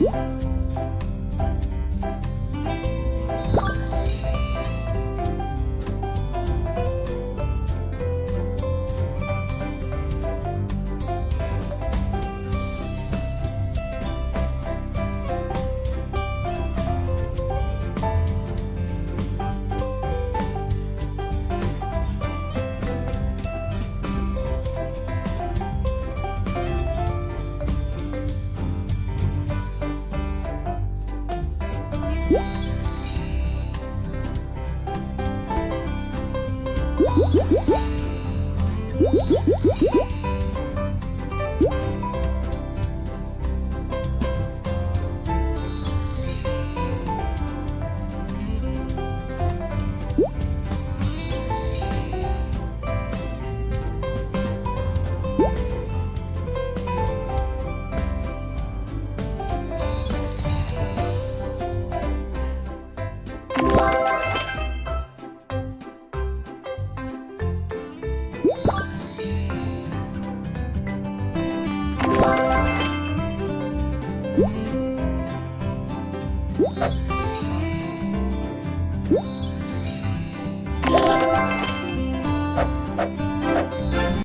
음. Música What?